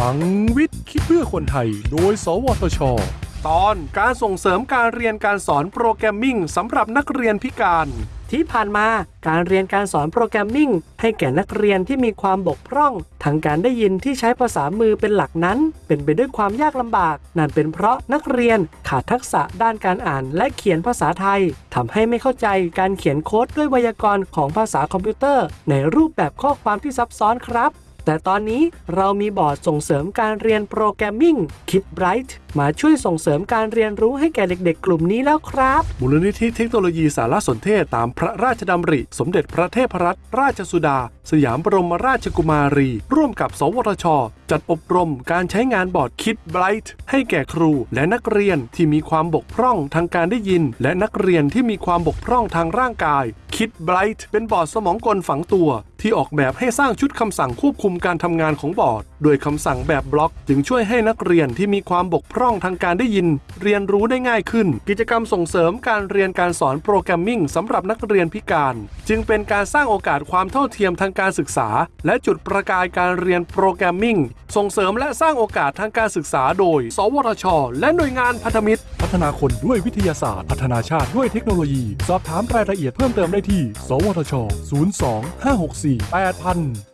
ลังวิทย์คิดเพื่อคนไทย โดย สวทช ตอนการส่งเสริมการเรียนการสอน programming สำหรับนักเรียนพิการ ที่ผ่านมาการเรียนการสอน programming ให้แก่นักเรียนที่มีความบกพร่อง ทางการได้ยินที่ใช้ภาษามือเป็นหลักนั้น เป็นไปด้วยความยากลำบาก นั่นเป็นเพราะนักเรียนขาดทักษะด้านการอ่านและเขียนภาษาไทยทำให้ไม่เข้าใจการเขียนโค้ดด้วยไวยากรณ์ของภาษาคอมพิวเตอร์ ในรูปแบบข้อความที่ซับซ้อนครับ แต่ตอนนี้เรามีบอร์ดส่งเสริมการเรียนโปรแกรมมิ่ง k i p b r i g h t มาช่วยส่งเสริมการเรียนรู้ให้แก่เด็ก ๆ กลุ่มนี้แล้วครับ มูลนิธิเทคโนโลยีสารสนเทศตามพระราชดำริ สมเด็จพระเทพรัตนราชสุดา สยามบรมราชกุมารี ร่วมกับ สวทช จัดอบรมการใช้งานบอร์ด KidBright ให้แก่ครูและนักเรียนที่มีความบกพร่องทางการได้ยิน และนักเรียนที่มีความบกพร่องทางร่างกายKidBright เป็นบอร์ดสมองกลฝังตัว ที่ออกแบบให้สร้างชุดคำสั่งควบคุมการทำงานของบอร์ด โดยคำสั่งแบบบล็อก จึงช่วยให้นักเรียนที่มีความบกพร่อง่องทางการได้ยิน เรียนรู้ได้ง่ายขึ้น กิจกรรมส่งเสริมการเรียนการสอน programming สำหรับนักเรียนพิการ จึงเป็นการสร้างโอกาสความเท่าเทียมทางการศึกษา และจุดประกายการเรียน programming ส่งเสริมและสร้างโอกาสทางการศึกษาโดย สวทช และหน่วยงานพันธมิตร พัฒนาคนด้วยวิทยาศาสตร์ พัฒนาชาติด้วยเทคโนโลยี สอบถามรายละเอียดเพิ่มเติมได้ที่ สวทช 02 564 8000